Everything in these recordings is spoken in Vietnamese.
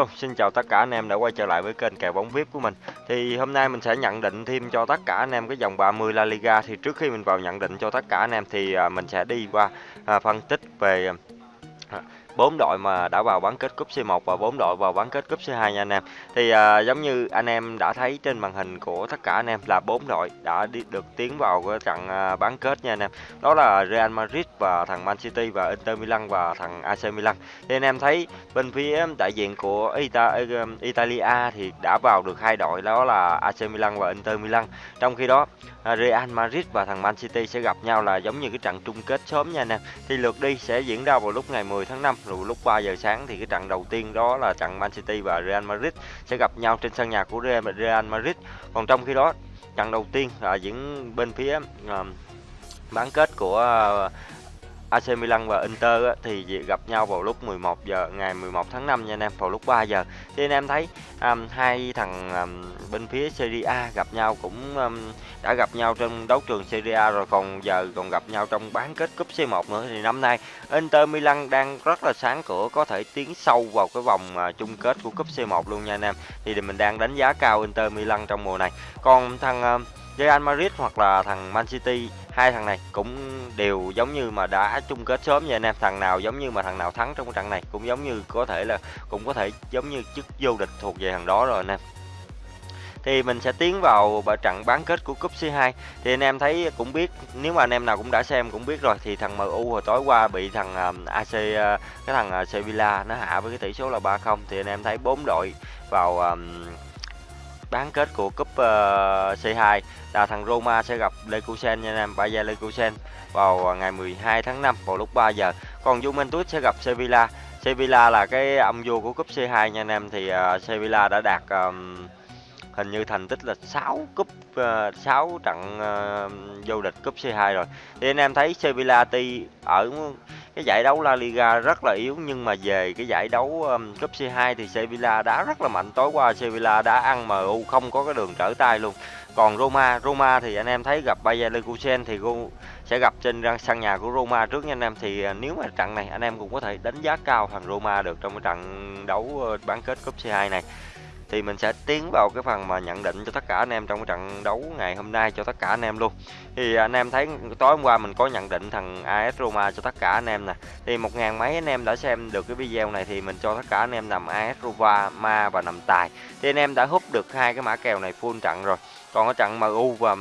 Hello, xin chào tất cả anh em đã quay trở lại với kênh kèo bóng VIP của mình. Thì hôm nay mình sẽ nhận định thêm cho tất cả anh em cái vòng 30 La Liga. Thì trước khi mình vào nhận định cho tất cả anh em thì à, mình sẽ đi qua à, phân tích về à, bốn đội mà đã vào bán kết cúp C1 và bốn đội vào bán kết cúp C2 nha anh em. Thì à, giống như anh em đã thấy trên màn hình của tất cả anh em là bốn đội đã đi, được tiến vào cái trận à, bán kết nha anh em. Đó là Real Madrid và thằng Man City và Inter Milan và thằng AC Milan. Thì anh em thấy bên phía đại diện của Ita, à, Italia thì đã vào được hai đội đó là AC Milan và Inter Milan. Trong khi đó à, Real Madrid và thằng Man City sẽ gặp nhau là giống như cái trận chung kết sớm nha anh em. Thì lượt đi sẽ diễn ra vào lúc ngày 10 tháng 5 rồi lúc 3 giờ sáng thì cái trận đầu tiên đó là trận Man City và Real Madrid sẽ gặp nhau trên sân nhà của Real Madrid. Còn trong khi đó trận đầu tiên là diễn bên phía uh, bán kết của uh, AC Milan và Inter á, thì gặp nhau vào lúc 11 giờ ngày 11 tháng 5 nha anh em vào lúc 3 giờ. Thì anh em thấy um, hai thằng um, bên phía Serie A gặp nhau cũng um, đã gặp nhau trong đấu trường Serie A rồi còn giờ còn gặp nhau trong bán kết cúp C1 nữa. Thì năm nay Inter Milan đang rất là sáng cửa có thể tiến sâu vào cái vòng uh, chung kết của cúp C1 luôn nha anh em. Thì mình đang đánh giá cao Inter Milan trong mùa này. Còn thằng uh, Real Madrid hoặc là thằng Man City, hai thằng này cũng đều giống như mà đã chung kết sớm nha anh em. Thằng nào giống như mà thằng nào thắng trong cái trận này cũng giống như có thể là, cũng có thể giống như chức vô địch thuộc về thằng đó rồi anh em. Thì mình sẽ tiến vào trận bán kết của cúp C2 thì anh em thấy cũng biết, nếu mà anh em nào cũng đã xem cũng biết rồi, thì thằng MU hồi tối qua bị thằng um, AC ờ, cái thằng ờ, Sevilla nó hạ với cái tỷ số là 3-0 thì anh em thấy bốn đội vào um, bán kết của cúp uh, C2 là thằng Roma sẽ gặp Leverkusen nha anh em, Bayer Leverkusen vào ờ, ngày 12 tháng 5 vào lúc 3 giờ. Còn Juventus sẽ gặp Sevilla. Sevilla là cái ông vua của cúp C2 nha anh em thì uh, Sevilla đã đạt um, hình như thành tích là 6 cúp ờ, uh, 6 trận uh, vô địch cúp C2 rồi. Thì anh em thấy Sevilla tuy ở cái giải đấu La Liga rất là yếu nhưng mà về cái giải đấu um, cúp C2 thì Sevilla đá rất là mạnh. Tối qua Sevilla đã ăn MU không có cái đường trở tay luôn. Còn Roma, Roma thì anh em thấy gặp Bayer Leverkusen thì sẽ gặp trên sân nhà của Roma trước nha anh em thì nếu mà trận này anh em cũng có thể đánh giá cao thằng Roma được trong cái trận đấu bán kết cúp C2 này thì mình sẽ tiến vào cái phần mà nhận định cho tất cả anh em trong cái trận đấu ngày hôm nay cho tất cả anh em luôn. Thì anh em thấy tối hôm qua mình có nhận định thằng AS Roma cho tất cả anh em nè. Thì một ngàn mấy anh em đã xem được cái video này thì mình cho tất cả anh em nằm AS Roma, ma và nằm tài. Thì anh em đã hút được hai cái mã kèo này full trận rồi. Còn ở trận MU và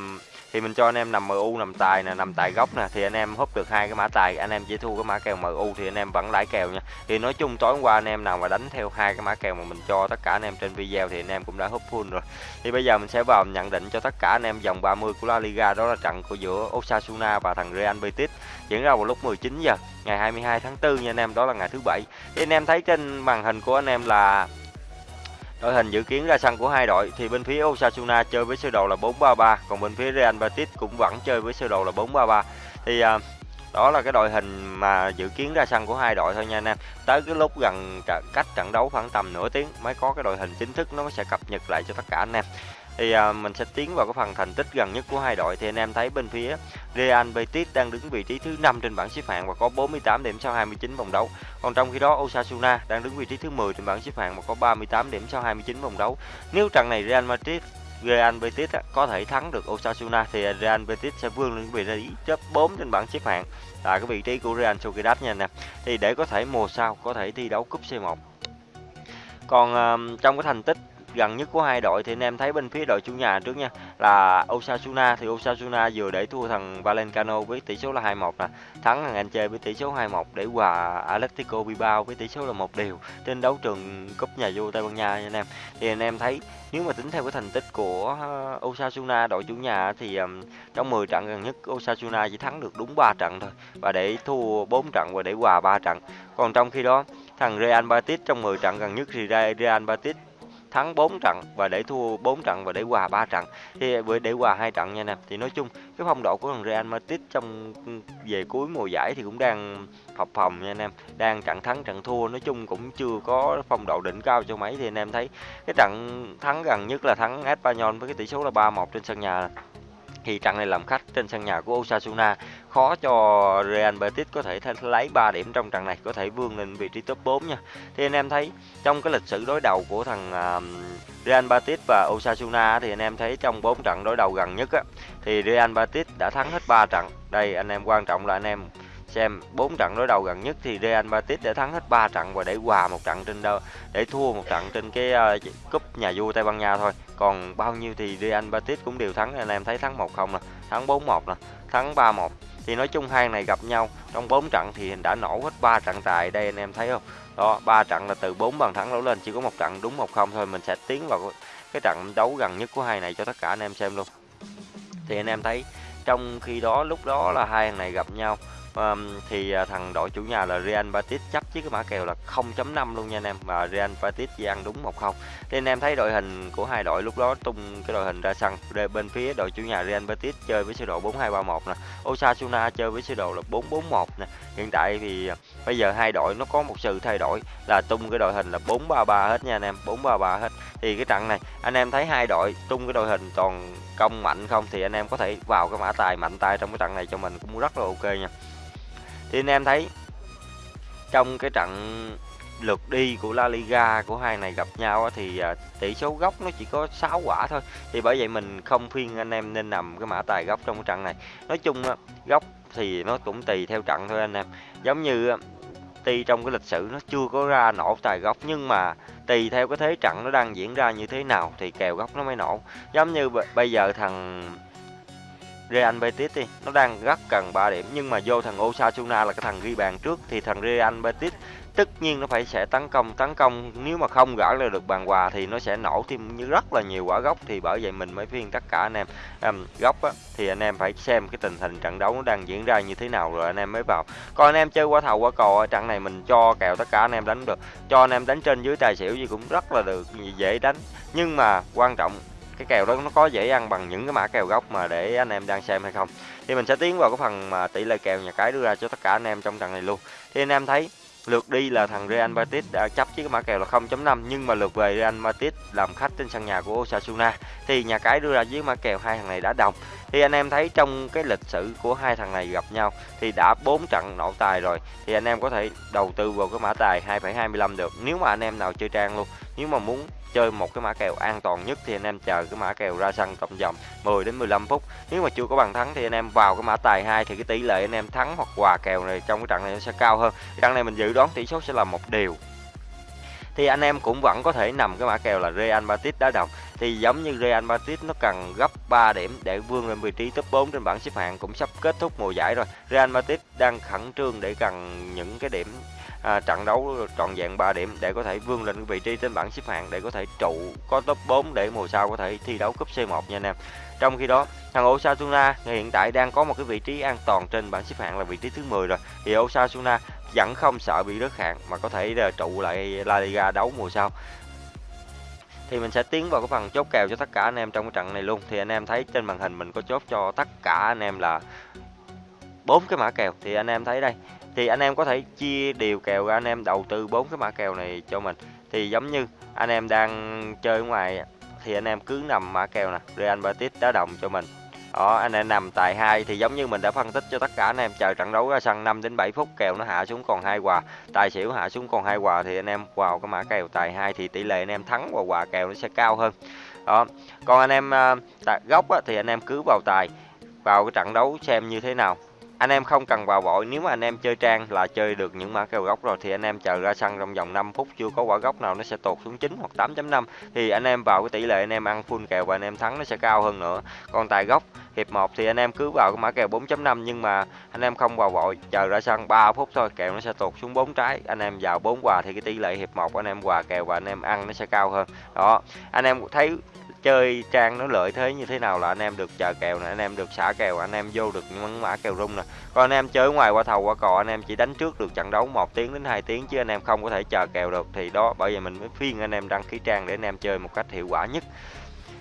thì mình cho anh em nằm MU nằm tài nè nằm tài góc nè thì anh em húp được hai cái mã tài anh em chỉ thu cái mã kèo MU thì anh em vẫn lãi kèo nha thì nói chung tối hôm qua anh em nào mà đánh theo hai cái mã kèo mà mình cho tất cả anh em trên video thì anh em cũng đã húp full rồi thì bây giờ mình sẽ vào nhận định cho tất cả anh em vòng 30 của La Liga đó là trận của giữa Osasuna và thằng Real Betis diễn ra vào lúc 19 giờ ngày 22 tháng 4 nha anh em đó là ngày thứ bảy thì anh em thấy trên màn hình của anh em là Đội hình dự kiến ra sân của hai đội thì bên phía Osasuna chơi với sơ đồ là 4-3-3, còn bên phía Real Betis cũng vẫn chơi với sơ đồ là 4-3-3. Thì à, đó là cái đội hình mà dự kiến ra sân của hai đội thôi nha anh em. Tới cái lúc gần cách trận đấu khoảng tầm nửa tiếng mới có cái đội hình chính thức nó sẽ cập nhật lại cho tất cả anh em thì à, mình sẽ tiến vào cái phần thành tích gần nhất của hai đội thì anh em thấy bên phía Real Betis đang đứng vị trí thứ 5 trên bảng xếp hạng và có 48 điểm sau 29 vòng đấu. Còn trong khi đó Osasuna đang đứng vị trí thứ 10 trên bảng xếp hạng và có 38 điểm sau 29 vòng đấu. Nếu trận này Real Madrid Real Betis có thể thắng được Osasuna thì Real Betis sẽ vươn lên vị trí top 4 trên bảng xếp hạng tại cái vị trí của Real Sociedad nha anh em. Thì để có thể mùa sau có thể thi đấu cúp C1. Còn uh, trong cái thành tích gần nhất của hai đội thì anh em thấy bên phía đội chủ nhà trước nha là Osasuna. Thì Osasuna vừa để thua thằng Valencano với tỷ số là 2-1 nè. Thắng thằng anh chơi với tỷ số 2-1 để hòa Atletico Bilbao với tỷ số là một điều trên đấu trường cúp nhà vua Tây Ban Nha nha anh em. Thì anh em thấy nếu mà tính theo cái thành tích của ờ, Osasuna đội chủ nhà thì um, trong 10 trận gần nhất Osasuna chỉ thắng được đúng 3 trận thôi và để thua 4 trận và để hòa 3 trận. Còn trong khi đó thằng Real Betis trong 10 trận gần nhất thì Real Betis thắng 4 trận và để thua 4 trận và để hòa 3 trận, thì với để hòa hai trận nha nè. Thì nói chung, cái phong độ của thằng Real Madrid trong về cuối mùa giải thì cũng đang phập phòng nha anh em, đang trận thắng trận thua. Nói chung cũng chưa có phong độ đỉnh cao cho mấy, thì anh em thấy cái trận thắng gần nhất là thắng Espanyol với cái tỷ số là 3-1 trên sân nhà thì trận này làm khách trên sân nhà của Osasuna khó cho Real Betis có thể lấy 3 điểm trong trận này có thể vươn lên vị trí top 4 nha. Thì anh em thấy trong cái lịch sử đối đầu của thằng Real Betis và Osasuna thì anh em thấy trong 4 trận đối đầu gần nhất á, thì Real Betis đã thắng hết 3 trận. Đây anh em quan trọng là anh em xem 4 trận đối đầu gần nhất thì Real Betis đã thắng hết 3 trận và để hòa một trận trên đâu để thua một trận trên cái uh, cúp nhà vua Tây Ban Nha thôi. Còn bao nhiêu thì Real Betis cũng đều thắng anh em thấy thắng 1-0 nè thắng 4-1 nè thắng 3-1 thì nói chung hai này gặp nhau trong 4 trận thì đã nổ hết 3 trận tài đây anh em thấy không? Đó ba trận là từ 4 bàn thắng đổ lên chỉ có một trận đúng 1-0 thôi mình sẽ tiến vào cái trận đấu gần nhất của hai này cho tất cả anh em xem luôn. Thì anh em thấy trong khi đó lúc đó là hai thằng này gặp nhau um, thì uh, thằng đội chủ nhà là Real Betis chấp chiếc cái mã kèo là 0.5 luôn nha anh em và Real Betis chỉ ăn đúng 1-0 thì anh em thấy đội hình của hai đội lúc đó tung cái đội hình ra sân bên phía đội chủ nhà Real Betis chơi với sơ đồ 4-2-3-1 nè Osasuna chơi với sơ đồ là 4-4-1 nè. Hiện tại thì à, bây giờ hai đội nó có một sự thay đổi là tung cái đội hình là 4-3-3 hết nha anh em 4-3-3 hết. Thì cái trận này anh em thấy hai đội tung cái đội hình toàn công mạnh không? Thì anh em có thể vào cái mã tài mạnh tay trong cái trận này cho mình cũng rất là ok nha thì anh em thấy, trong cái trận lượt đi của La Liga của hai này gặp nhau thì à, tỷ số góc nó chỉ có 6 quả thôi. Thì bởi vậy mình không khuyên anh em nên nằm cái mã tài góc trong cái trận này. Nói chung góc thì nó cũng tùy theo trận thôi anh em. Giống như tuy trong cái lịch sử nó chưa có ra nổ tài góc nhưng mà tùy theo cái thế trận nó đang diễn ra như thế nào thì kèo góc nó mới nổ. Giống như bây giờ thằng Real Betis đi. Nó đang rất cần 3 điểm nhưng mà vô thằng Osasuna là cái thằng ghi bàn trước thì thằng Real Betis tất nhiên nó phải sẽ tấn công tấn công. Nếu mà không gỡ ra được bàn hòa thì nó sẽ nổ thêm như rất là nhiều quả gốc thì bởi vậy mình mới khuyên tất cả anh em um, góc á, thì anh em phải xem cái tình hình trận đấu nó đang diễn ra như thế nào rồi anh em mới vào. Còn anh em chơi qua thầu qua cò trận này mình cho kèo tất cả anh em đánh được. Cho anh em đánh trên dưới tài xỉu gì cũng rất là được dễ đánh. Nhưng mà quan trọng cái kèo đó nó có dễ ăn bằng những cái mã kèo gốc mà để anh em đang xem hay không. Thì mình sẽ tiến vào cái phần mà tỷ lệ kèo nhà cái đưa ra cho tất cả anh em trong trận này luôn. Thì anh em thấy lượt đi là thằng Real Madrid đã chấp với cái mã kèo là 0.5 nhưng mà lượt về Real Madrid làm khách trên sân nhà của Osasuna. Thì nhà cái đưa ra với mã kèo hai thằng này đã đồng. Thì anh em thấy trong cái lịch sử của hai thằng này gặp nhau thì đã 4 trận nổ tài rồi. Thì anh em có thể đầu tư vào cái mã tài 2,25 được nếu mà anh em nào chơi trang luôn. Nếu mà muốn chơi một cái mã kèo an toàn nhất thì anh em chờ cái mã kèo ra sân cộng dòng 10 đến 15 phút. Nếu mà chưa có bàn thắng thì anh em vào cái mã tài 2 thì cái tỷ lệ anh em thắng hoặc hòa kèo này trong cái trận này nó sẽ cao hơn. Trận này mình dự đoán tỷ số sẽ là một điều thì anh em cũng vẫn có thể nằm cái mã kèo là Real Madrid đá đồng. Thì giống như Real Madrid nó cần gấp 3 điểm để vươn lên vị trí top 4 trên bảng xếp hạng cũng sắp kết thúc mùa giải rồi. Real Madrid đang khẩn trương để cần những cái điểm à, trận đấu trọn vẹn 3 điểm để có thể vươn lên vị trí trên bảng xếp hạng để có thể trụ có top 4 để mùa sau có thể thi đấu cúp C1 nha anh em. Trong khi đó, thằng Osasuna hiện tại đang có một cái vị trí an toàn trên bảng xếp hạng là vị trí thứ 10 rồi. Thì Osasuna vẫn không sợ bị rớt hạng mà có thể là trụ lại La Liga đấu mùa sau thì mình sẽ tiến vào cái phần chốt kèo cho tất cả anh em trong cái trận này luôn thì anh em thấy trên màn hình mình có chốt cho tất cả anh em là bốn cái mã kèo thì anh em thấy đây thì anh em có thể chia đều kèo ra anh em đầu tư bốn cái mã kèo này cho mình. Thì giống như anh em đang chơi ngoài thì anh em cứ nằm mã kèo nè Real Betis đá đồng cho mình. Đó anh em nằm tại hai thì giống như mình đã phân tích cho tất cả anh em chờ trận đấu ra sân 5 đến 7 phút kèo nó hạ xuống còn hai quà tài xỉu hạ xuống còn hai quà thì anh em vào cái mã kèo tài hai thì tỷ lệ anh em thắng và hòa kèo nó sẽ cao hơn. Đó còn anh em à, tại góc á, thì anh em cứ vào tài vào cái trận đấu xem như thế nào anh em không cần vào vội nếu mà anh em chơi trang là chơi được những mã kèo gốc rồi thì anh em chờ ra sân trong vòng 5 phút chưa có quả gốc nào nó sẽ tụt xuống 9 hoặc 8.5 thì anh em vào cái tỷ lệ anh em ăn full kèo và anh em thắng nó sẽ cao hơn nữa còn tại gốc hiệp 1 thì anh em cứ vào cái mã kèo 4.5 nhưng mà anh em không vào vội chờ ra sân 3 phút thôi kèo nó sẽ tụt xuống 4 trái anh em vào 4 quà thì cái tỷ lệ hiệp 1 anh em quà kèo và anh em ăn nó sẽ cao hơn đó anh em thấy chơi trang nó lợi thế như thế nào là anh em được chờ kèo nè, anh em được xả kèo, anh em vô được những mã kèo rung nè. Còn anh em chơi ngoài qua thầu, qua cò, anh em chỉ đánh trước được trận đấu một tiếng đến 2 tiếng chứ anh em không có thể chờ kèo được. Thì đó, bởi vậy mình mới phiên anh em đăng ký trang để anh em chơi một cách hiệu quả nhất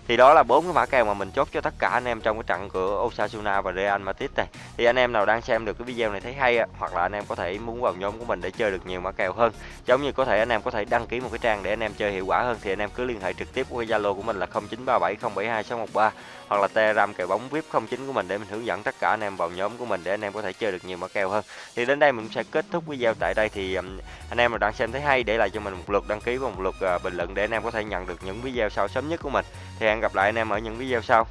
thì đó là bốn cái mã kèo mà mình chốt cho tất cả anh em trong cái trận của Osasuna và Real Madrid này thì anh em nào đang xem được cái video này thấy hay hoặc là anh em có thể muốn vào nhóm của mình để chơi được nhiều mã kèo hơn giống như có thể anh em có thể đăng ký một cái trang để anh em chơi hiệu quả hơn thì anh em cứ liên hệ trực tiếp qua Zalo của mình là 0937072613 hoặc là Telegram kèo bóng VIP 09 của mình để mình hướng dẫn tất cả anh em vào nhóm của mình để anh em có thể chơi được nhiều mã kèo hơn thì đến đây mình sẽ kết thúc video tại đây thì anh em nào đang xem thấy hay để lại cho mình một lượt đăng ký và một lượt bình luận để anh em có thể nhận được những video sau sớm nhất của mình thì hẹn gặp lại anh em ở những video sau.